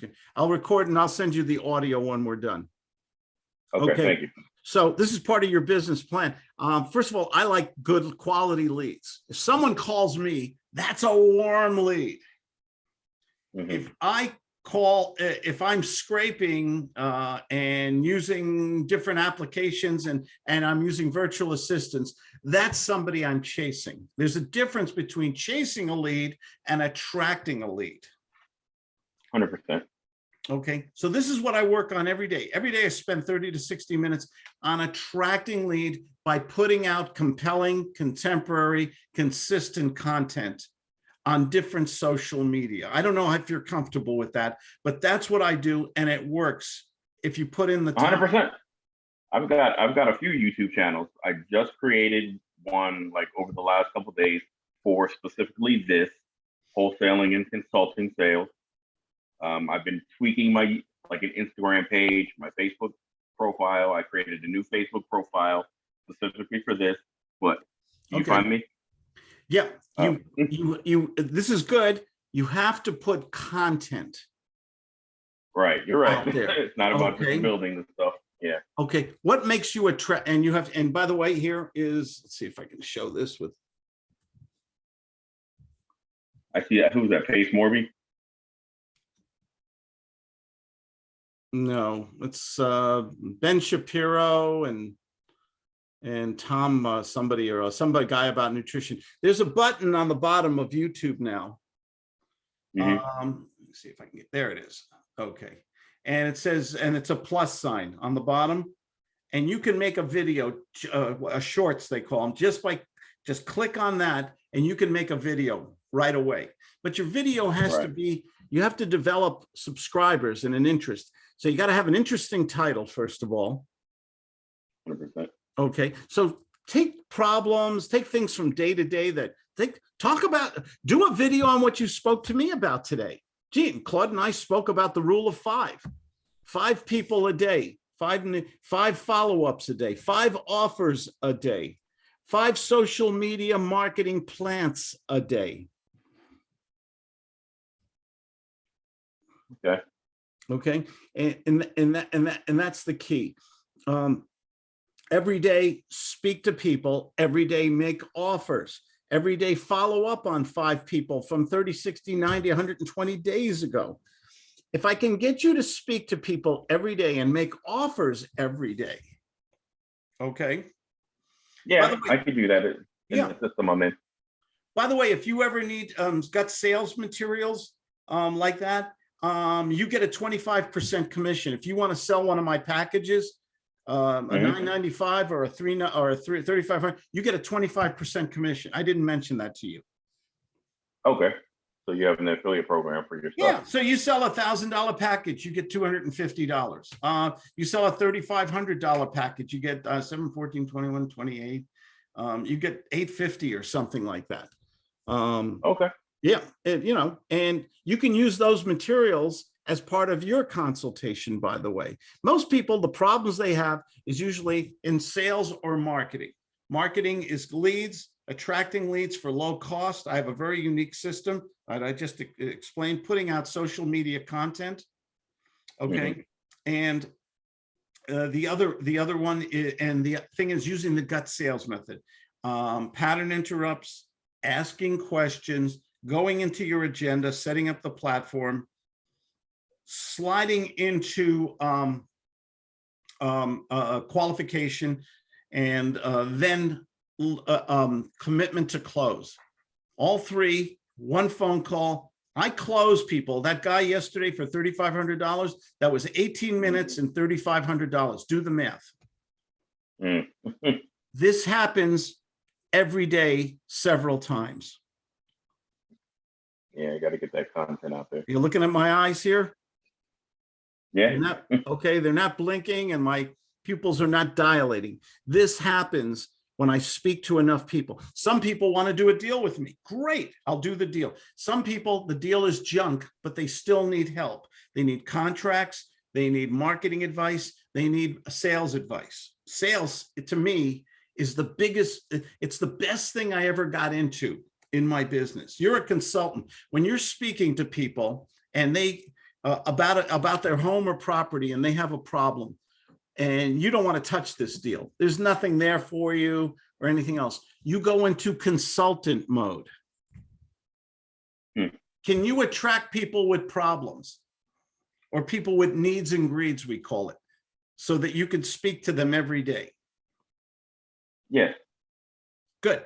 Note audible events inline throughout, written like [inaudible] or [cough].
screen. I'll record and I'll send you the audio when we're done. Okay, Okay. thank you. So this is part of your business plan. Um, first of all, I like good quality leads. If someone calls me, that's a warm lead. Mhm. If I call, if I'm scraping uh, and using different applications and, and I'm using virtual assistants, that's somebody I'm chasing. There's a difference between chasing a lead and attracting a lead. Hundred percent. Okay, so this is what I work on every day. Every day I spend 30 to 60 minutes on attracting lead by putting out compelling, contemporary, consistent content on different social media. I don't know if you're comfortable with that, but that's what I do and it works. If you put in the 100%. I've got, I've got a few YouTube channels. I just created one like over the last couple days for specifically this wholesaling and consulting sales. Um, I've been tweaking my, like an Instagram page, my Facebook profile. I created a new Facebook profile specifically for this, but you Okay. find me? Yeah, you, [laughs] you, you, this is good. You have to put content. Right, you're right. [laughs] It's not about Okay. just building the stuff. Yeah. Okay, what makes you attract, and you have, and by the way, here is, let's see if I can show this with, I see that. Who's that? Pace Morby? No, it's uh Ben Shapiro and and Tom, uh, somebody or uh, somebody guy about nutrition. There's a button on the bottom of YouTube now. Mhm. Um, let me see if I can get, there it is. Okay. And it says, and it's a plus sign on the bottom. And you can make a video, uh, a shorts they call them, just by, just click on that and you can make a video right away. But your video has to be, you have to develop subscribers and an interest. So you got to have an interesting title, first of all. 100%. Okay, so take problems, take things from day to day that think, talk about, do a video on what you spoke to me about today. Gee, and Claude and I spoke about the rule of five. Five people a day, five, five follow-ups a day, five offers a day, five social media marketing plants a day. Okay. Okay, and, and, and that, and that, and that's the key. Um, every day, speak to people, every day, make offers, every day, follow up on five people from 30, 60, 90, 120 days ago. If I can get you to speak to people every day and make offers every day. Okay, Yeah, way- I could do that in Yeah. the system I'm in. by the way, if you ever need, um, got sales materials, um, like that, um, you get a twenty-five percent commission. If you want to sell one of my packages, um, a Mhm. nine ninety-five or a three, or a three, thirty-five hundred, you get a twenty-five percent commission. I didn't mention that to you. Okay. So you have an affiliate program for your Yeah, stuff. so you sell a thousand dollar package, you get two hundred and fifty dollars. Uh, you sell a thirty-five hundred dollar package, you get, uh, seven, fourteen, twenty-one, twenty-eight. Um, you get eight fifty or something like that. Um, Okay. Yeah, and you know, and you can use those materials as part of your consultation, by the way. Most people, the problems they have is usually in sales or marketing. Marketing is leads, attracting leads for low cost. I have a very unique system that I just explained, putting out social media content. Okay, and uh, the other, the other one, i- and the thing is using the gut sales method. Um, pattern interrupts, asking questions, going into your agenda, setting up the platform, sliding into um, um, uh, qualification, and uh, then uh, um, commitment to close. All three, one phone call. I close people. That guy yesterday for $3,500, that was 18 minutes and $3,500. Do the math. Mm. [laughs] This happens every day, several times. Yeah, you got to get that content out there. You're looking at my eyes here? Yeah. They're not, okay, they're not blinking and my pupils are not dilating. This happens when I speak to enough people. Some people want to do a deal with me. Great, I'll do the deal. Some people, the deal is junk, but they still need help. They need contracts, they need marketing advice, they need sales advice. Sales, to me, is the biggest, it's the best thing I ever got into in my business. You're a consultant. When you're speaking to people and they uh, about it, about their home or property and they have a problem. And you don't want to touch this deal. There's nothing there for you or anything else. You go into consultant mode. Hmm. Can you attract people with problems? Or people with needs and greeds, we call it, so that you can speak to them every day? Yeah. Good.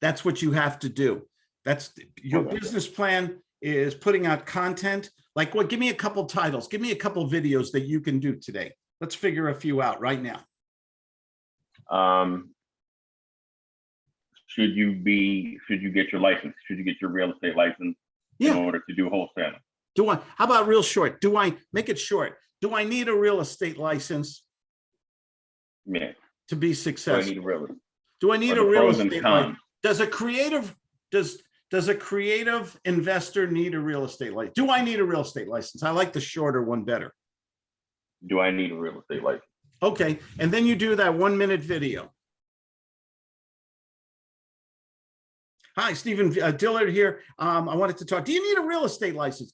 That's what you have to do. That's your business plan is putting out content. Like what? Give me a couple titles. Give me a couple videos that you can do today. Let's figure a few out right now. um. Should you be, should you get your license? Should you get your real estate license in order to do wholesaling? Do I, how about real short? Do I, make it short. Do I need a real estate license Yeah, to be so I successful? need a real. Do I need a real estate license? Does a creative, does, does a creative investor need a real estate license? Do I need a real estate license? I like the shorter one better. Do I need a real estate license? Okay, and then you do that one minute video. Hi, Stephen uh, Dillard here. Um, I wanted to talk. Do you need a real estate license?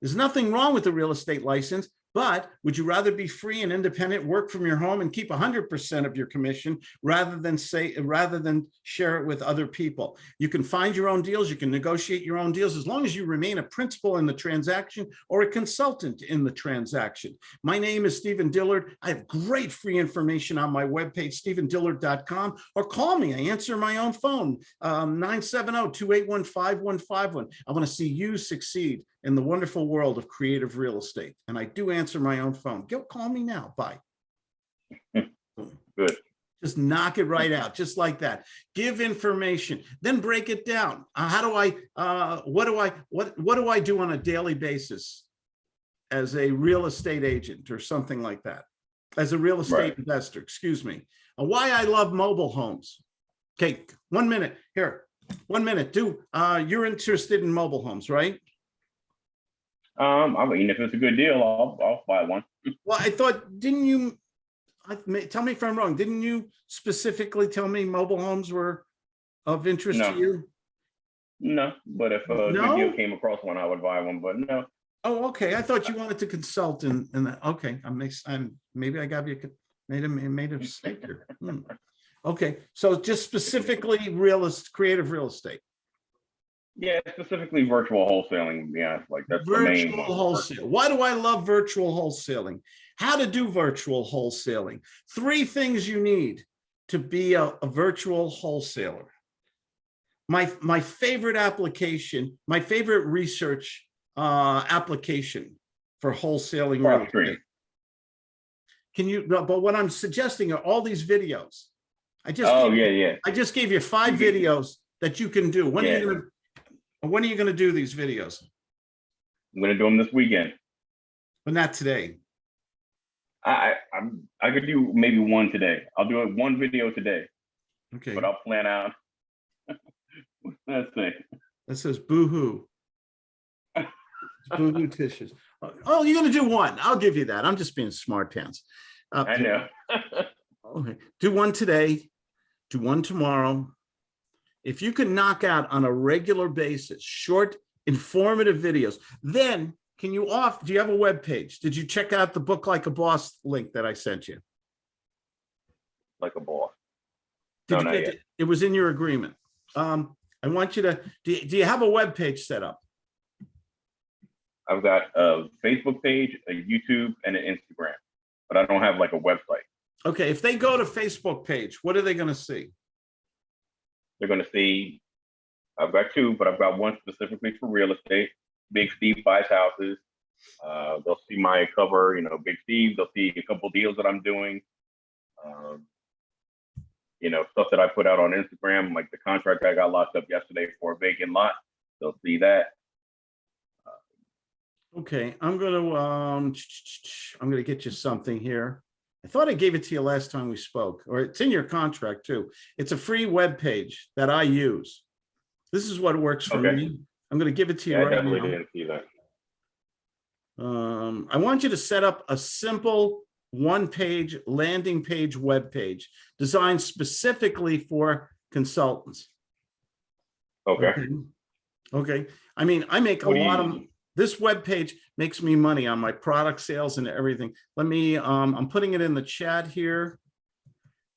There's nothing wrong with a real estate license, but would you rather be free and independent, work from your home and keep hundred percent of your commission rather than say, rather than share it with other people? You can find your own deals. You can negotiate your own deals as long as you remain a principal in the transaction or a consultant in the transaction. My name is Stephen Dillard. I have great free information on my webpage, stephendillard.com, or call me. I answer my own phone, um, 970-281-5151. I want to see you succeed in the wonderful world of creative real estate. And I do answer my own phone. Go call me now. Bye. Good. Just knock it right out, just like that. Give information, then break it down. Uh, how do I, uh, what do I, what, what do I do on a daily basis? As a real estate agent or something like that? As a real estate Right. investor, excuse me. Uh, Why I love mobile homes. Okay, one minute, here, one minute, do, uh, you're interested in mobile homes, right? Um, I mean, if it's a good deal, I'll, I'll buy one. Well, I thought, didn't you, I, may- tell me if I'm wrong, didn't you specifically tell me mobile homes were of interest to you? No, but if a good deal came across one, I would buy one, but no. Oh, okay. I thought you wanted to consult and, and, that- okay, I makes, I'm, maybe I got you, made a, made a mistake here. Hmm. Okay, so just specifically real, est- creative real estate, Yeah, specifically virtual wholesaling, yeah, like that's the main. virtual wholesale. Why do I love virtual wholesaling? How to do virtual wholesaling? Three things you need to be a, a virtual wholesaler. My, my favorite application, my favorite research, uh, application for wholesaling Can you, but what I'm suggesting are all these videos. I just, Oh, you- yeah, yeah. I just gave you five videos that you can do. When are Yeah. you gonna, when are you gonna do these videos? I'm gonna do them this weekend. But not today. I, I, I'm, I could do maybe one today. I'll do it one video today, Okay, but I'll plan out. [laughs] Let's see. that says boo-hoo. [laughs] Boo-hoo tissues. Oh, you're gonna do one. I'll give you that. I'm just being smart pants. Uh, I know. Okay, do one today, do one tomorrow. If you can knock out on a regular basis, short, informative videos, then can you off, do you have a web page? Did you check out the book like a boss link that I sent you? Like a boss. Did No, you get it? It was in your agreement. Um, I want you to, do, you- do you have a web page set up? I've got a Facebook page, a YouTube, and an Instagram, but I don't have like a website. Okay, if they go to Facebook page, what are they gonna see? They're gonna see, I've got two, but I've got one specifically for real estate. Big Steve buys houses. Uh, they'll see my cover, you know, Big Steve. They'll see a couple deals that I'm doing. Um, you know, stuff that I put out on Instagram, like the contract I got locked up yesterday for a vacant lot. They'll see that. Okay, I'm gonna, um, [tsk] I'm gonna get you something here. I thought I gave it to you last time we spoke, or it's in your contract too. It's a free web page that I use. This is what works for Okay. me. I'm gonna give it to you Yeah, I right definitely now. didn't see that. Um, I want you to set up a simple one-page landing page web page designed specifically for consultants. Okay. Okay, I mean, I make a What do lot of, you- web page makes me money on my product sales and everything. Let me, um, I'm putting it in the chat here.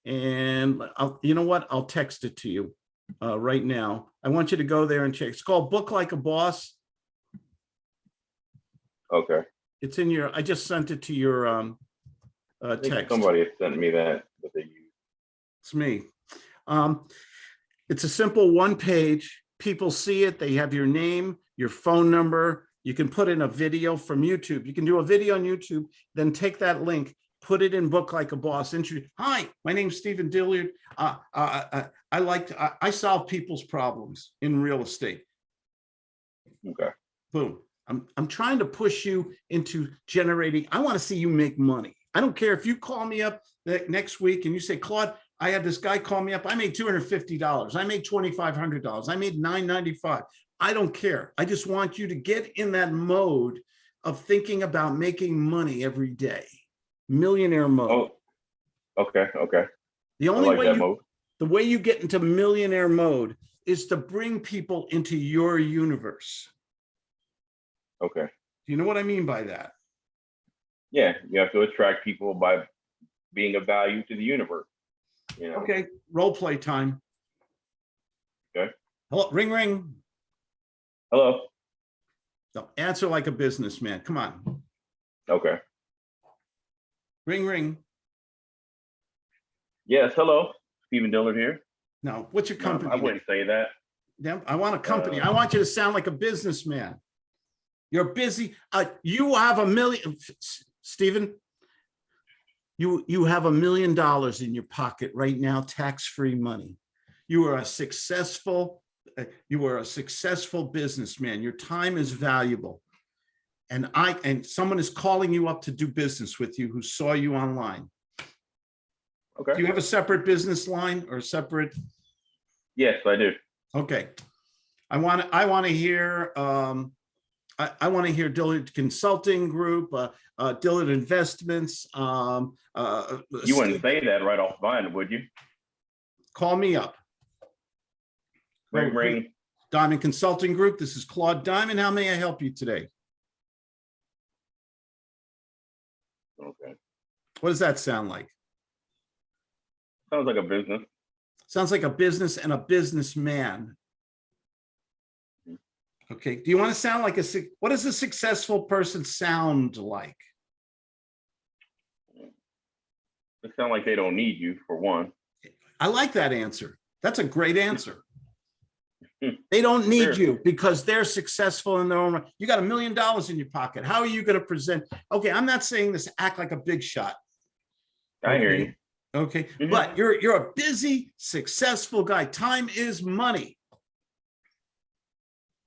And I'll, you know what? I'll text it to you uh, right now. I want you to go there and check. It's called Book Like a Boss. Okay. It's in your, I just sent it to your um, uh, text. somebody sent me that. It's me. Um, it's a simple one page. People see it. They have your name, your phone number. You can put in a video from YouTube. You can do a video on YouTube, then take that link, put it in Book Like a Boss. Introduce, hi, my name's Stephen Dillard. Uh, uh, uh, I like, to, I, I solve people's problems in real estate. Okay. Boom. I'm, I'm trying to push you into generating, I want to see you make money. I don't care if you call me up the next week and you say, Claude, I had this guy call me up. I made $250. I made $2,500. I made $995. I don't care. I just want you to get in that mode of thinking about making money every day. Millionaire mode. Oh, okay, okay. The only like way you, mode. the way you get into millionaire mode is to bring people into your universe. Okay. Do you know what I mean by that? Yeah, you have to attract people by being of value to the universe. You know, Okay, role play time. Okay. Hello, ring, ring. Hello. No, answer like a businessman. Come on. Okay. Ring, ring. Yes, hello. Stephen Dillard here. No, what's your No, I wouldn't say that. Yeah, I want a company. Uh, I want you to sound like a businessman. You're busy. Uh, you have a million, Stephen. You, you have a million dollars in your pocket right now, tax-free money. You are a successful, you are a successful businessman. Your time is valuable. And I, and someone is calling you up to do business with you who saw you online. Okay. Do you have a separate business line or a separate? Yes, I do. Okay. I want to, I want to hear, um, I, I want to hear Dillard Consulting Group, uh, uh, Dillard Investments, um, uh. You wouldn't say that right off the bat, would you? Call me up. Ring, ring. Diamond Consulting Group. This is Claude Diamond. How may I help you today? Okay. What does that sound like? Sounds like a business. Sounds like a business and a businessman. Okay, do you want to sound like a, what does a successful person sound like? It sounds like they don't need you for one. I like that answer. That's a great answer. Hmm. They don't need Sure. you because they're successful in their own right. You got a million dollars in your pocket. How are you going to present? Okay, I'm not saying this, act like a big shot. I hear you. Okay, Mhm. but you're, you're a busy, successful guy. Time is money.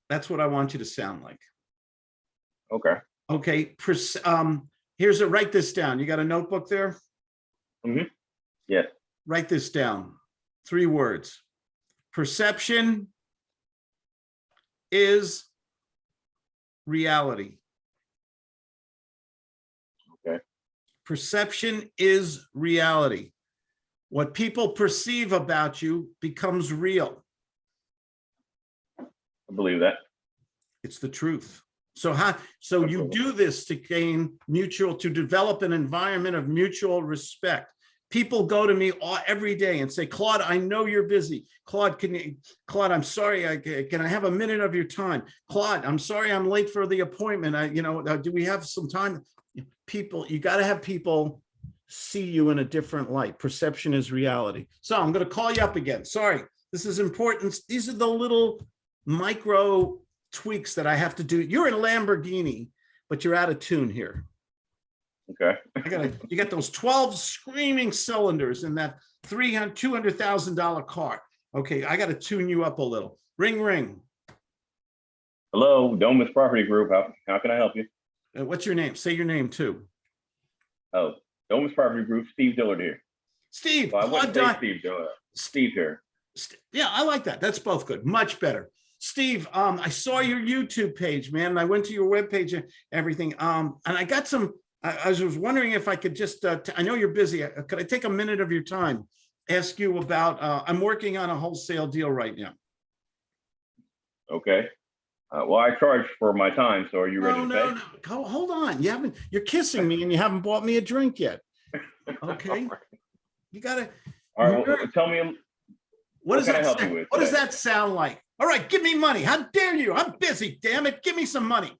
That's what I want you to sound like. Okay. Okay, um, here's a, write this down. You got a notebook there? Mm -hmm. Yeah. Write this down. Three words. Perception is reality. Okay. Perception is reality. What people perceive about you becomes real. I believe that. It's the truth. So how, so you do this to gain mutual, to develop an environment of mutual respect. People go to me all, every day and say, Claude, I know you're busy. Claude, can you, Claude, I'm sorry, I, can I have a minute of your time? Claude, I'm sorry, I'm late for the appointment. I, you know, uh, do we have some time? People, you gotta have people see you in a different light. Perception is reality. So I'm gonna call you up again. Sorry, this is important. These are the little micro tweaks that I have to do. You're in Lamborghini, but you're out of tune here. Okay. I gotta, you got those 12 screaming cylinders in that 300, $200,000 car. Okay, I gotta tune you up a little. Ring, ring. Hello, Domus Property Group. How, how can I help you? Uh, What's your name? Say your name too. Oh, Domus Property Group, Steve Dillard here. Steve. Well, I Claude wouldn't say Steve Dillard. Steve here. Yeah, I like that. That's both good. Much better. Steve, um, I saw your YouTube page, man. and I went to your webpage and everything. Um, and I got some, I, I was wondering if I could just, uh, I know you're busy. Uh, Could I take a minute of your time? Ask you about, uh, I'm working on a wholesale deal right now. Okay. Uh, well, I charge for my time, so are you ready No, to no, pay? no. Ho- Hold on. You haven't, you're kissing me and you haven't bought me a drink yet. [laughs] Okay. You gotta, All right, well, tell me, what does that, help you sound- with what does that sound like? All right, give me money. How dare you? I'm busy, damn it. Give me some money.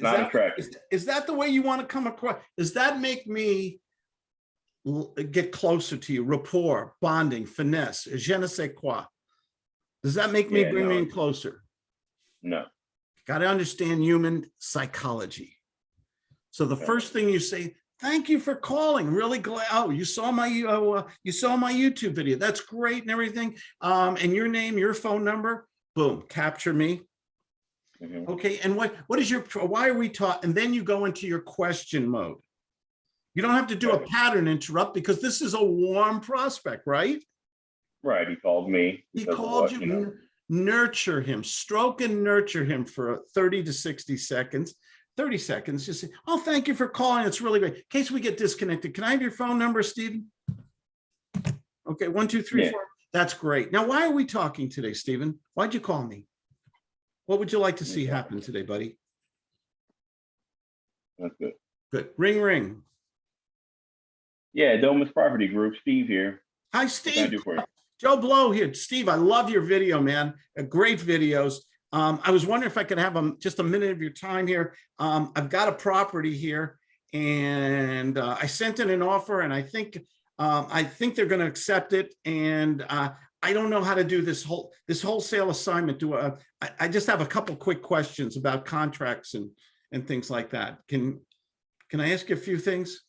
Is not that-. Is, is that the way you want to come across? Does that make me get closer to you? Rapport, bonding, finesse, je ne sais quoi? Does that make me Yeah, bring me in closer? No, Got to understand human psychology. So the Okay. first thing you say, thank you for calling. Really glad. Oh, you saw my uh, you saw my YouTube video. That's great and everything. Um, and your name, your phone number, boom, capture me. Mhm. Okay, and what what is your why are we taught? And then you go into your question mode. You don't have to do a pattern interrupt because this is a warm prospect, right? right, he called me. He called what, you, know. nurture him, stroke and nurture him for 30 to 60 seconds. 30 seconds, just say, oh, thank you for calling. It's really great. In case we get disconnected, can I have your phone number, Stephen? Okay, one, two, three, Yeah. four. That's great. Now, why are we talking today, Stephen? Why'd you call me? What would you like to see happen today, buddy? That's good. Good. Ring, ring. Yeah, Domus Property Group, Steve here. Hi, What can I Steve. Joe Blow here. Steve, I love your video, man. Uh, Great videos. Um, I was wondering if I could have um, just a minute of your time here. Um, I've got a property here and uh, I sent in an offer and I think um, I think they're going to accept it. And uh, I don't know how to do this whole this wholesale assignment. Do uh, I, I just have a couple quick questions about contracts and and things like that. Can can I ask you a few things?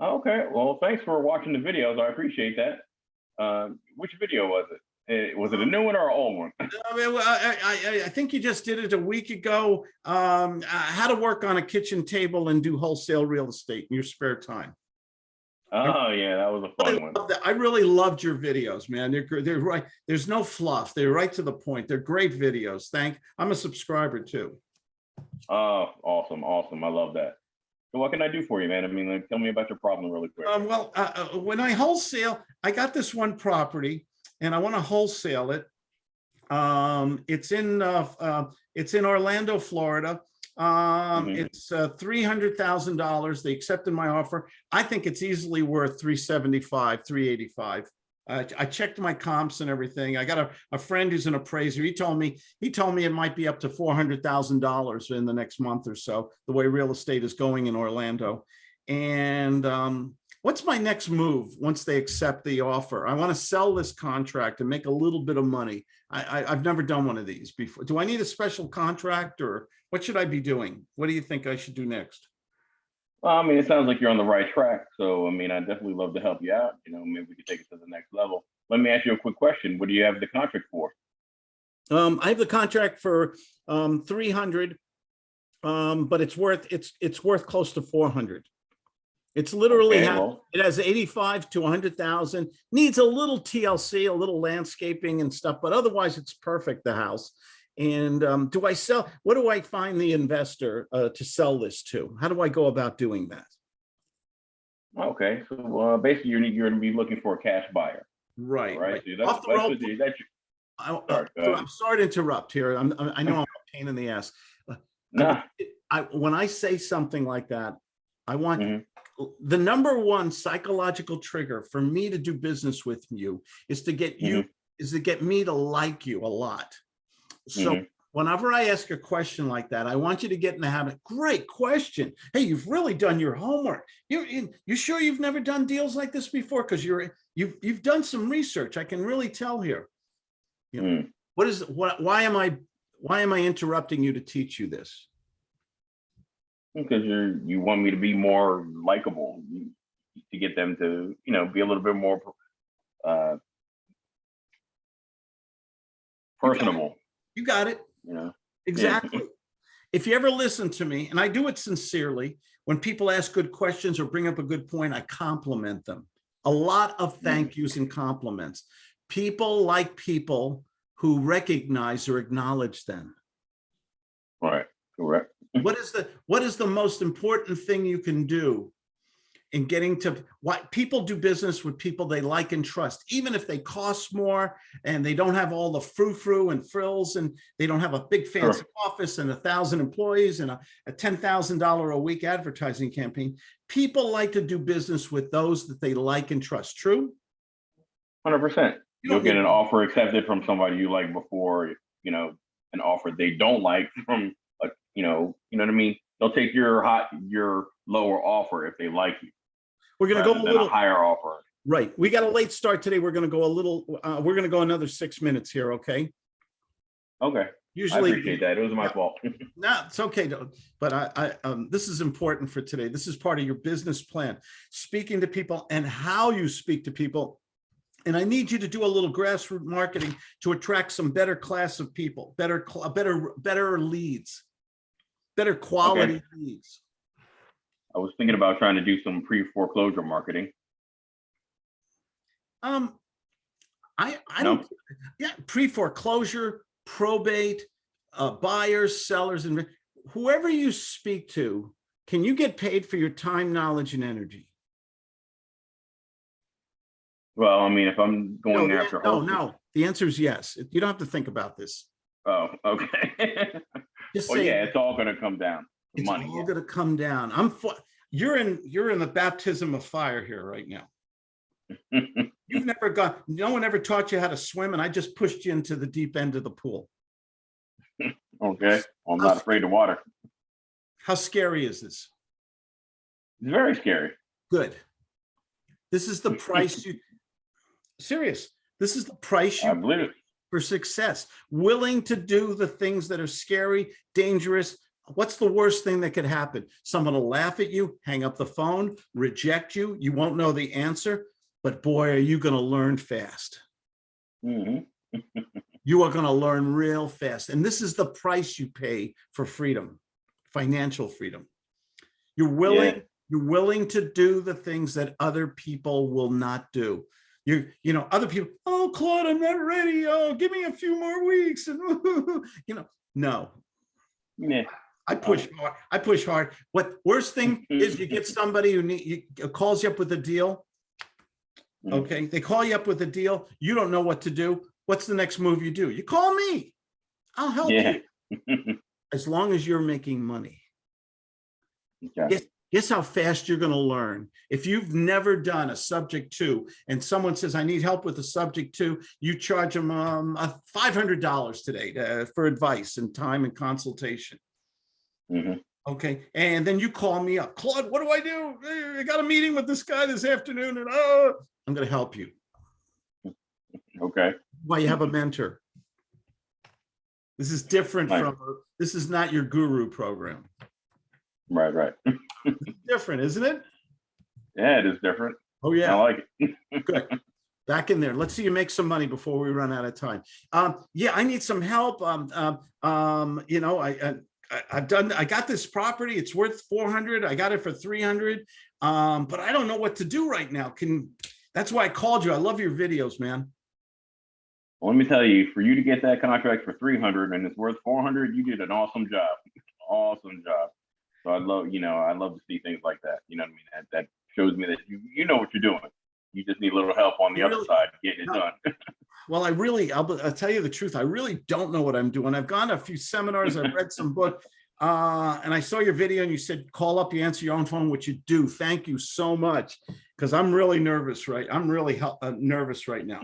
Okay, well, thanks for watching the videos. I appreciate that. Um, which video was it? Eh, Was it a new one or an old one? [laughs] I, mean, I, I, I- I think you just did it a week ago. Um, uh, how to work on a kitchen table and do wholesale real estate in your spare time. Oh, yeah, that was a fun one. that. I really loved your videos, man. They're, they're right. There's no fluff. They're right to the point. They're great videos. Thank, I'm a subscriber too. Oh, awesome, awesome. I love that. So what can I do for you, man? I mean, like, tell me about your problem really quick. Um, well, uh, uh, when I wholesale, I got this one property and I want to wholesale it. Um, it's in, uh, uh, it's in Orlando, Florida. Um, Mhm. it's, uh, three hundred thousand dollars. They accepted my offer. I think it's easily worth three seventy-five, three eighty-five. I, I checked my comps and everything. I got a, a friend who's an appraiser. He told me, he told me it might be up to four hundred thousand dollars in the next month or so, the way real estate is going in Orlando. And um, what's my next move once they accept the offer? I want to sell this contract and make a little bit of money. I, I, I've never done one of these before. Do I need a special contract or what should I be doing? What do you think I should do next? Well, I mean, it sounds like you're on the right track. So, I mean, I definitely love to help you out. You know, maybe we could take it to the next level. Let me ask you a quick question. What do you have the contract for? Um, I have the contract for um, three hundred, um, but it's worth it's it's worth close to four hundred. It's literally Okay, well, it has eighty-five to hundred thousand. Needs a little TLC, a little landscaping and stuff, but otherwise it's perfect. The house. And um, do I sell? What do I find the investor uh, to sell this to? How do I go about doing that? okay. So, uh, basically, you're, you're going to be looking for a cash buyer, Right. right? right. So that's, Off the that's, rope. you- that's your- I, I- Sorry, go so ahead. I'm sorry to interrupt here. I'm, I know I'm a pain in the ass. nah, I, when I say something like that, I want Mhm. The number one psychological trigger for me to do business with you is to get you, is to get me to like you a lot. So Mhm. whenever I ask a question like that, I want you to get in the habit. Great question. Hey, you've really done your homework. You, you, you sure you've never done deals like this before? Because you're, you've, you've done some research. I can really tell here. You know, Mm. what is, what, why am I, why am I interrupting you to teach you this? Because you're you want me to be more likable to get them to you know be a little bit more uh personable You got it. you know Exactly. [laughs] If you ever listen to me, and I do it sincerely, when people ask good questions or bring up a good point, I compliment them. A lot of thank yous and compliments. People like people who recognize or acknowledge them. right correct What is the what is the most important thing you can do in getting to what people do business with people they like and trust, even if they cost more and they don't have all the frou-frou and frills and they don't have a big fancy office and a thousand employees and a, a $10,000 a week advertising campaign. People like to do business with those that they like and trust. True? Hundred percent. You You'll get an offer accepted from somebody you like before, you know, an offer they don't like [laughs] from, you know, you know what I mean? They'll take your hot, your lower offer if they like you, We're gonna go a than a little, higher offer. right. We got a late start today. We're gonna go a little, uh, we're gonna go another six minutes here, okay? Okay, I Usually. appreciate that. It was my Yeah. fault. [laughs] No, it's okay, though. but I, I, um, this is important for today. This is part of your business plan, speaking to people and how you speak to people. And I need you to do a little grassroots marketing to attract some better class of people, better, better, better leads, better quality leads. I was thinking about trying to do some pre-foreclosure marketing. Um, I, I No? don't, yeah, pre-foreclosure, probate, uh, buyers, sellers, and whoever you speak to, can you get paid for your time, knowledge, and energy? Well, I mean, if I'm going the- after. no, no, the answer is yes. You don't have to think about this. Oh, okay. [laughs] Just say, yeah, it's all gonna come down it's money. all yeah. gonna come down. I'm, you're in, you're in the baptism of fire here right now. [laughs] You've never got, no one ever taught you how to swim and I just pushed you into the deep end of the pool. Okay, well, I'm not afraid of water. How scary is this? It's very scary. Good. This is the [laughs] price you, serious, this is the price you. I believe it. For success, willing to do the things that are scary, dangerous. What's the worst thing that could happen? Someone will laugh at you, hang up the phone, reject you. You won't know the answer, but boy, are you going to learn fast. Mhm. You are going to learn real fast. And this is the price you pay for freedom, financial freedom. You're willing, you're willing to do the things that other people will not do. You, you know, other people, oh, Claude, I'm not ready. Oh, give me a few more weeks. And, [laughs] you know, no, Yeah. I push hard. I push hard. What worst thing is you get somebody who need, you, calls you up with a deal. Mhm. Okay, they call you up with a deal. You don't know what to do. What's the next move you do? You call me. I'll help Yeah. you [laughs] as long as you're making money. Okay. Yes. Guess how fast you're going to learn. If you've never done a subject two and someone says, I need help with a subject two, you charge them um, a $500 today uh, for advice and time and consultation. Mhm. Okay, and then you call me up, Claude, what do I do? I got a meeting with this guy this afternoon and oh, I'm gonna help you. [laughs] Okay. Why you have a mentor. This is different Right. from, this is not your guru program. Right, right. [laughs] Different, isn't it? Yeah, it is different. Oh, yeah. I like it. [laughs] good. Back in there. Let's see you make some money before we run out of time. Um, yeah, I need some help. Um, um, um, you know, I, I, I've done, I got this property. It's worth 400. I got it for 300. Um, but I don't know what to do right now. Can, that's why I called you. I love your videos, man. Well, let me tell you, for you to get that contract for three hundred and it's worth four hundred, you did an awesome job. [laughs] Awesome job. So I love, you know, I love to see things like that. You know what I mean? That that shows me that you you know what you're doing. You just need a little help on the other side getting it done. [laughs] Well, I really, I'll, I'll tell you the truth. I really don't know what I'm doing. I've gone to a few seminars, I've read some book. [laughs] Uh, and I saw your video and you said, call up, you answer your own phone, which you do. Thank you so much. Cause I'm really nervous, right? I'm really uh, nervous right now.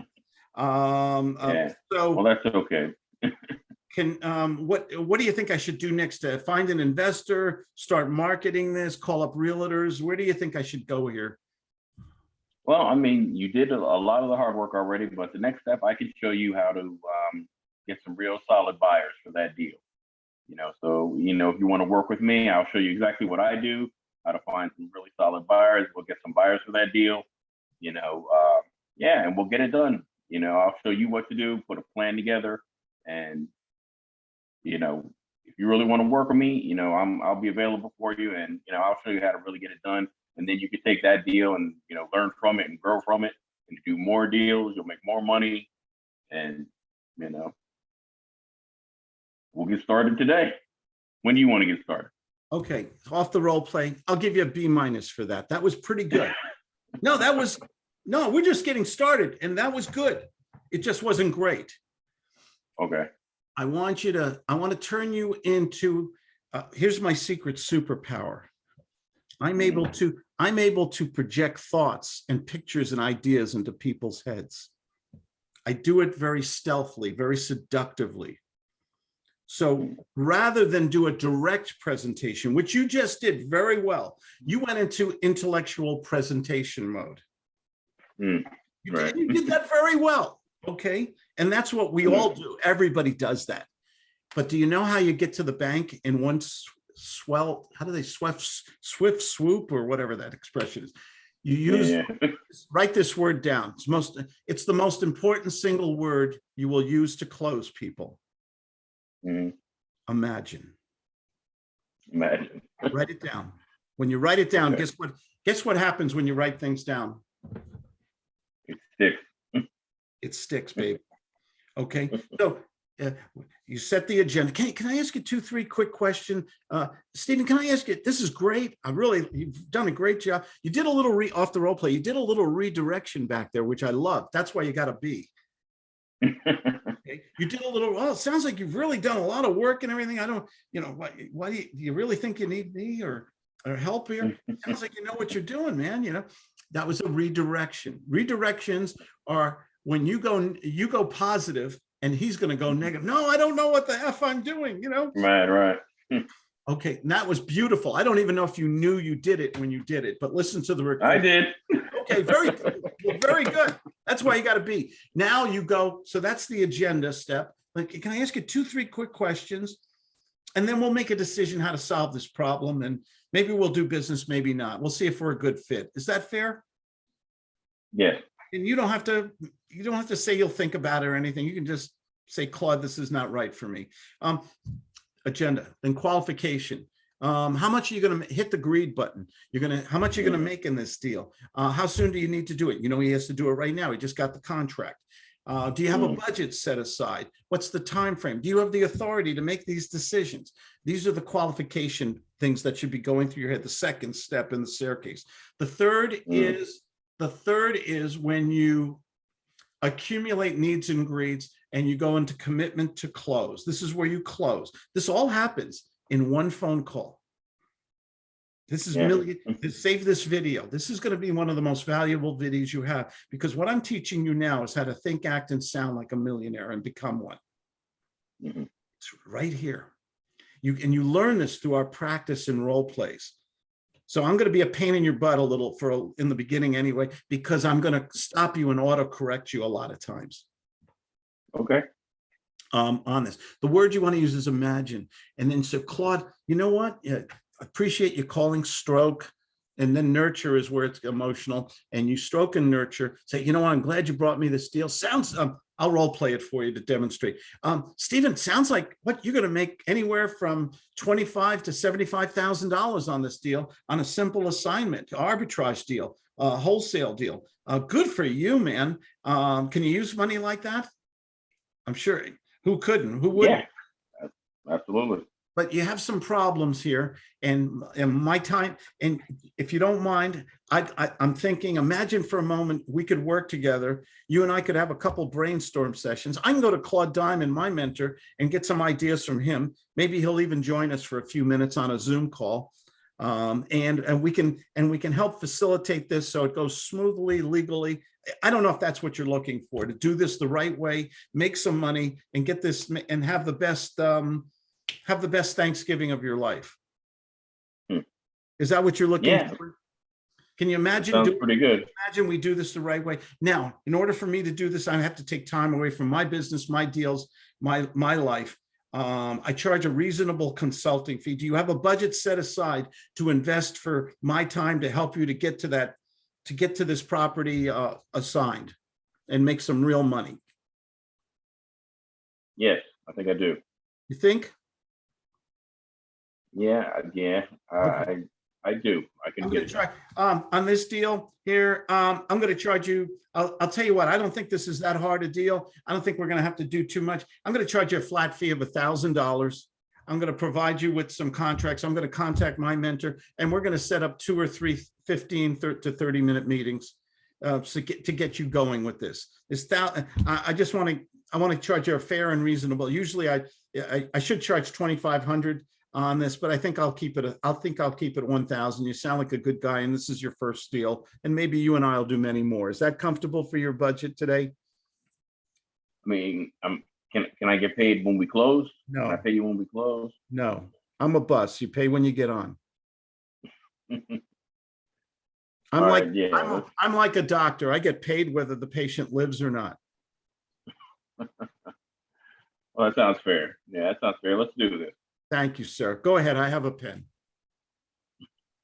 Um, uh, Yeah. so Well, that's okay. [laughs] can, um, what, what do you think I should do next? To find an investor, start marketing this, call up realtors? Where do you think I should go here? Well, I mean, you did a, a lot of the hard work already, but the next step, I can show you how to um, get some real solid buyers for that deal. You know, so you know, if you want to work with me, I'll show you exactly what I do, how to find some really solid buyers. We'll get some buyers for that deal. You know, uh, yeah, and we'll get it done. You know, I'll show you what to do, put a plan together, and you know, if you really want to work with me, you know, I'm I'll be available for you, and you know, I'll show you how to really get it done and then you can take that deal and you know learn from it and grow from it and do more deals you'll make more money and you know we'll get started today when do you want to get started Okay, off the role play. I'll give you a B minus for that. That was pretty good. No, that was, no, we're just getting started and that was good. It just wasn't great. Okay. I want you to, I want to turn you into, uh, here's my secret superpower. I'm able to, I'm able to project thoughts and pictures and ideas into people's heads. I do it very stealthily, very seductively. So rather than do a direct presentation, which you just did very well, you went into intellectual presentation mode. Hmm, You right. you did [laughs] that very well, okay? And that's what we all do. Everybody does that. But do you know how you get to the bank in one swell, how do they swift, swift swoop or whatever that expression is? You use, yeah. [laughs] write this word down. It's most, it's the most important single word you will use to close people. Mhm. Imagine. Imagine. [laughs] Write it down. When you write it down, Okay. guess what? Guess what happens when you write things down? It sticks. [laughs] It sticks, babe. Okay, [laughs] so uh, you set the agenda. Can, can I ask you two, three quick question? Uh, Stephen, can I ask you, this is great. I really, you've done a great job. You did a little re, off the role play, you did a little redirection back there, which I love. That's why you got a B. Okay, [laughs] You did a little, well, it sounds like you've really done a lot of work and everything. I don't, you know, why, why do you, do you really think you need me or, or help here? Sounds like you know what you're doing, man, you know? That was a redirection. Redirections are when you go, you go positive and he's gonna go mm-hmm. negative. No, I don't know what the F I'm doing, you know? Right, right. Hmm. Okay, and that was beautiful. I don't even know if you knew you did it when you did it, but listen to the. Record. I did. Okay, very, good. Well, very good. That's why you gotta be. Now you go, so that's the agenda step. Like, can I ask you two, three quick questions? And then we'll make a decision how to solve this problem and maybe we'll do business, maybe not. We'll see if we're a good fit. Is that fair? Yeah. And you don't have to, you don't have to say you'll think about it or anything. You can just say, Claude, this is not right for me. Um, agenda, and qualification. Um, how much are you gonna hit the greed button? You're gonna, how much are you gonna make in this deal? Uh, how soon do you need to do it? You know, he has to do it right now. He just got the contract. Uh, do you have a Mm. budget set aside? What's the time frame? Do you have the authority to make these decisions? These are the qualification things that should be going through your head, the second step in the staircase. The third Mm. is, the third is when you accumulate needs and greeds and you go into commitment to close. This is where you close. This all happens in one phone call. This is Yeah. million, save this video. This is going to be one of the most valuable videos you have because what I'm teaching you now is how to think, act and sound like a millionaire and become one. Mhm. It's right here. You and you learn this through our practice and role plays. So I'm going to be a pain in your butt a little for a- in the beginning anyway, because I'm going to stop you and auto correct you a lot of times Okay. um, on this. The word you want to use is imagine. And then so Claude, you know what? Yeah, appreciate you calling stroke. And then nurture is where it's emotional and you stroke and nurture. Say, you know what? I'm glad you brought me this deal. Sounds, um, I'll role play it for you to demonstrate. Um, Stephen, sounds like what you're going to make anywhere from 25 to $75,000 on this deal on a simple assignment, arbitrage deal, wholesale deal. Uh, good for you, man. Um, can you use money like that? I'm sure. Who couldn't? Who wouldn't? Yeah. Absolutely. But you have some problems here and, and my time, and if you don't mind, I, I, I'm thinking, imagine for a moment, we could work together. You and I could have a couple brainstorm sessions. I can go to Claude Diamond, my mentor, and get some ideas from him. Maybe he'll even join us for a few minutes on a Zoom call. Um, and, and we can, and we can help facilitate this so it goes smoothly, legally. I don't know if that's what you're looking for, to do this the right way, make some money and get this and have the best, um, have the best Thanksgiving of your life. Hmm. Is that what you're looking Yeah. for? Can you imagine, Sounds pretty good. imagine we do this the right way? Now, in order for me to do this, I have to take time away from my business, my deals, my, my life. Um, I charge a reasonable consulting fee. Do you have a budget set aside to invest for my time to help you to get to that, to get to this property, uh, assigned and make some real money? Yes, I think I do. You think? Yeah, yeah, I, I, I do. I can I'm gonna get it. try, um, on this deal here, um, I'm gonna charge you, I'll, I'll tell you what, I don't think this is that hard a deal. I don't think we're gonna have to do too much. I'm gonna charge you a flat fee of a thousand dollars. I'm going to provide you with some contracts. I'm going to contact my mentor and we're going to set up two or three 15 to 30 minute meetings uh, to get, to get you going with this. This thou, I, I just want to, I want to charge you a fair and reasonable. Usually I, I, I should charge 2,500 on this, but I think I'll keep it, I'll think I'll keep it 1,000. You sound like a good guy and this is your first deal. And maybe you and I'll do many more. Is that comfortable for your budget today? I mean, um, can, can I get paid when we close? Can I pay you when we close? no. I'm a bus. You pay when you get on. [laughs] I'm All like, right, yeah, I'm, a- I'm like a doctor. I get paid whether the patient lives or not. [laughs] Well, that sounds fair. Yeah, that sounds fair. Let's do this. Thank you, sir. Go ahead. I have a pen.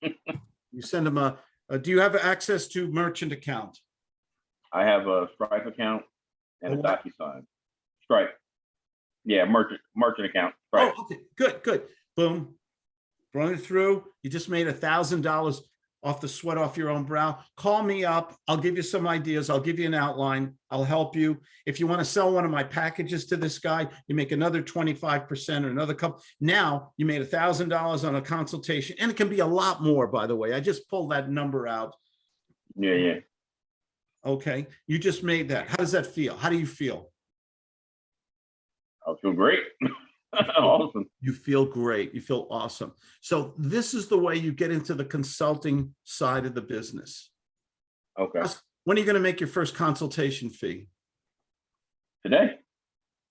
[laughs] You send them a, uh, do you have access to merchant account? I have a Stripe account and a A what? DocuSign. Stripe. Yeah, merchant, merchant account. Oh, okay, good, good. Boom. Run it through. You just made a thousand dollars off the sweat off your own brow. Call me up. I'll give you some ideas. I'll give you an outline. I'll help you. If you want to sell one of my packages to this guy, you make another twenty-five percent or another couple. Now you made a thousand dollars on a consultation and it can be a lot more, by the way. I just pulled that number out. Yeah, yeah. Okay, you just made that. How does that feel? How do you feel? I feel great. [laughs] [laughs] Awesome. You feel great. You feel awesome. So this is the way you get into the consulting side of the business. Okay. When are you going to make your first consultation fee? Today?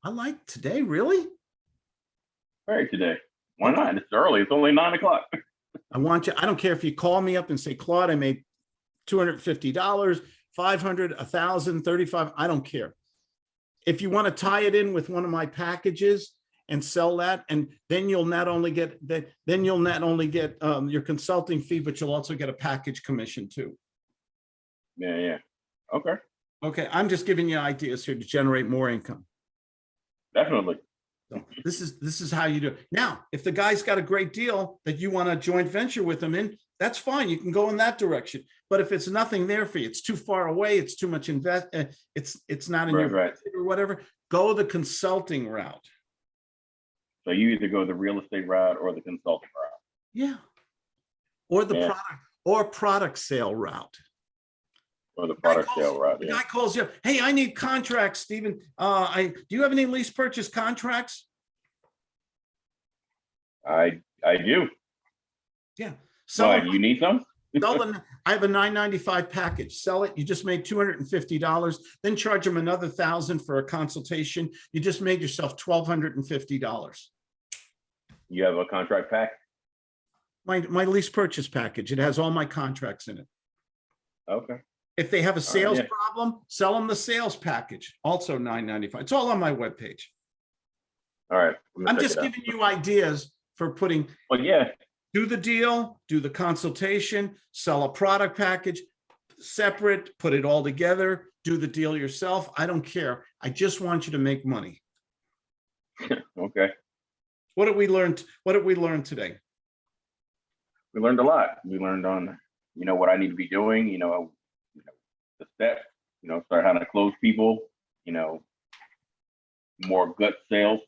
I like today, really? All right, today. Why not? It's early. It's only nine o'clock. [laughs] I want you, I don't care if you call me up and say, Claude, I made $250, 500, 1000, 35, I don't care. If you want to tie it in with one of my packages and sell that, and then you'll not only get that, then you'll not only get um, your consulting fee, but you'll also get a package commission too. Yeah, yeah. Okay, Okay, I'm just giving you ideas here to generate more income. definitely. So this is, this is how you do. it. Now, if the guy's got a great deal that you want to joint venture with him in, that's fine. You can go in that direction. But if it's nothing there for you, it's too far away, it's too much invest, uh, it's, it's not in Right, your right. or whatever, go the consulting route. So you either go the real estate route or the consulting route. Yeah. Or the Yeah. product, or product sale route. Or the product calls- sale route, The yeah. guy calls you, hey, I need contracts, Stephen. Uh, I, do you have any lease purchase contracts? I, I do. Yeah. So Why, you need some? Sell them. I have a nine ninety-five package. Sell it. You just made two hundred and fifty dollars, then charge them another thousand for a consultation. You just made yourself twelve hundred and fifty dollars. You have a contract pack? My, my lease purchase package. It has all my contracts in it. Okay, If they have a sales yeah. problem, sell them the sales package, also nine ninety-five. It's all on my webpage. all right. gonna I'm just giving you ideas for putting, Well, yeah, do the deal, do the consultation, sell a product package, separate, put it all together, do the deal yourself. I don't care. I just want you to make money. [laughs] okay. What did we learn? What did we learn today? We learned a lot. We learned on, you know, what I need to be doing, you know, you know, the steps, you know, start how to close people, you know, more gut sales.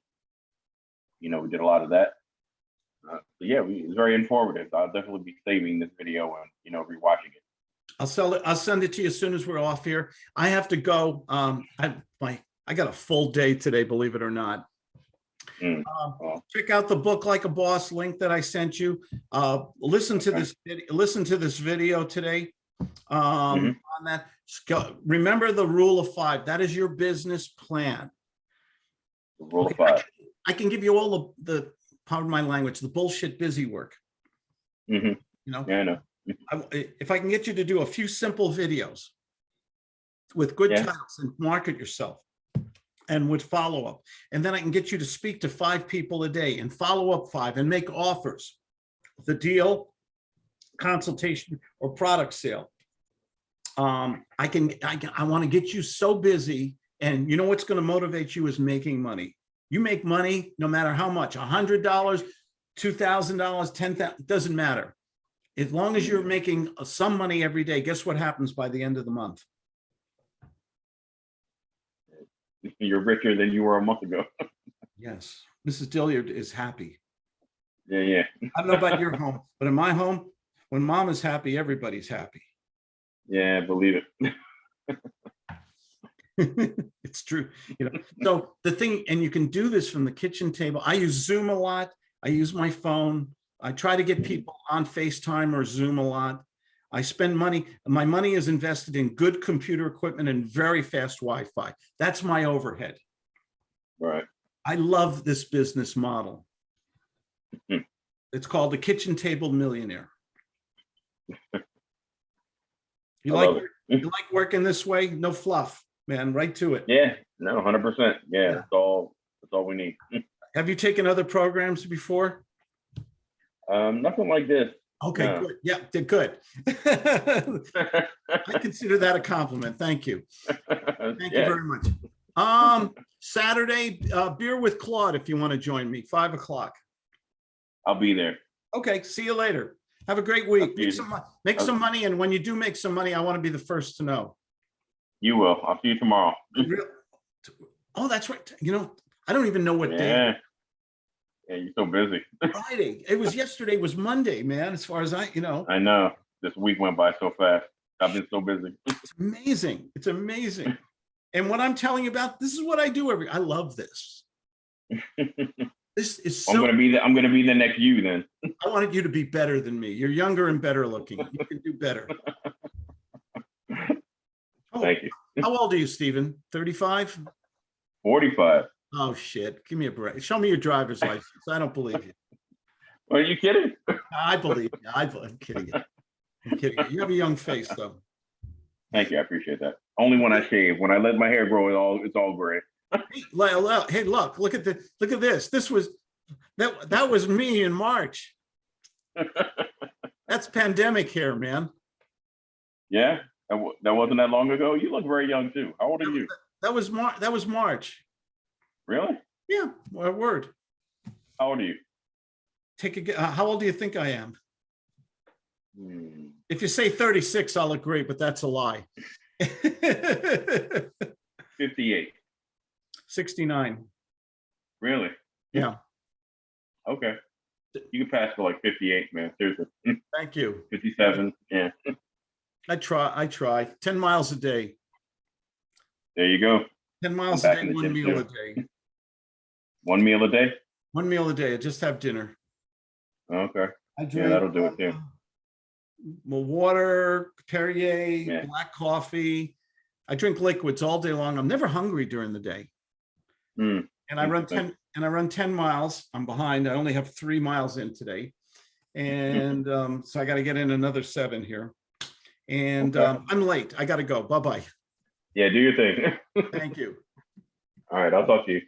You know, we did a lot of that. So yeah, we, it's very informative. I'll definitely be saving this video and, you know, rewatching it. I'll sell it. I'll send it to you as soon as we're off here. I have to go. Um, I, my, I got a full day today, believe it or not. Mm, Um, well. Check out the book like a boss link that I sent you. Uh, listen to Okay. this, listen to this video today. Um, Mhm. on that, remember the rule of five. That is your business plan. The rule of Okay, I five. can- I can give you all the, the, pardon my language, the bullshit busy work, hmm you know? Yeah, I know. I- If I can get you to do a few simple videos with good Yeah. titles and market yourself and with follow-up, and then I can get you to speak to five people a day and follow up five and make offers. The deal, consultation or product sale. Um, I can, I can, I want to get you so busy and you know what's going to motivate you is making money. You make money no matter how much, a hundred dollars, two thousand dollars, $10,000, doesn't matter. As long as you're making some money every day, guess what happens by the end of the month? You're richer than you were a month ago. [laughs] Yes, Mrs. Dillard is happy. Yeah, yeah, I don't know about your home, but in my home, when mom is happy, everybody's happy. yeah. Believe it. [laughs] [laughs] It's true, you know, so the thing, and you can do this from the kitchen table. I use Zoom a lot. I use my phone. I try to get people on FaceTime or Zoom a lot. I spend money, my money is invested in good computer equipment and very fast Wi-Fi. That's my overhead. Right. I love this business model. Mhm. It's called the Kitchen Table Millionaire. [laughs] You I like, you like working this way? No fluff, man, right to it. Yeah. No, hundred percent. Yeah. Yeah. That's all. That's all we need. [laughs] Have you taken other programs before? Um, nothing like this. Okay, No. good. Yeah, did good. [laughs] I consider that a compliment. Thank you. [laughs] Thank you very much. Um, Saturday, uh, beer with Claude, if you want to join me, five o'clock. I'll be there. Okay, see you later. Have a great week. Make some, make some money, and when you do make some money, I want to be the first to know. You will. I'll see you tomorrow. Oh, that's right. You know, I don't even know what day. Yeah. Yeah, you're so busy. [laughs] Friday. It was yesterday was Monday, man, as far as I, you know, I know. This week went by so fast. I've been so busy. it's amazing. It's amazing. [laughs] And what I'm telling you about, this is what I do every, I love this. [laughs] This is so. I'm gonna be the I'm gonna be the next you then. I wanted you to be better than me. You're younger and better looking. You can do better. Oh, Thank you. How old are you, Stephen? 35? 45. Oh, shit. Give me a break. Show me your driver's license. I don't believe you. Are you kidding? I believe you. I, I'm kidding you. I'm kidding you. You have a young face, though. Thank you. I appreciate that. Only when I shave. When I let my hair grow, it all it's all gray. Hey, li- li- Hey, look, look at the, look at this. This was, that, that was me in March. [laughs] That's pandemic hair, man. yeah, that, that wasn't that long ago. You look very young too. How old are you? That was Mar, that was March. Really? Yeah, my word. How old are you? Take a, uh, how old do you think I am? Hmm, If you say 36, I'll agree, but that's a lie. [laughs] 58. 69. Really? Yeah, Okay. You can pass for like 58, man. Seriously. thank you. 57. Yeah. I try, I try. 10 miles a day. There you go. 10 miles a day, one meal a day. One meal a day. One meal a day. I just have dinner. Okay. I Yeah, that'll do it too. uh, Well, water, Perrier, Yeah. black coffee. I drink liquids all day long. I'm never hungry during the day. Hmm. And I run 10, and I run 10 miles. I'm behind. I only have three miles in today. And um, so I got to get in another seven here. And Okay. um, I'm late. I got to go. Bye-bye. Yeah, do your thing. [laughs] Thank you. All right. I'll talk to you.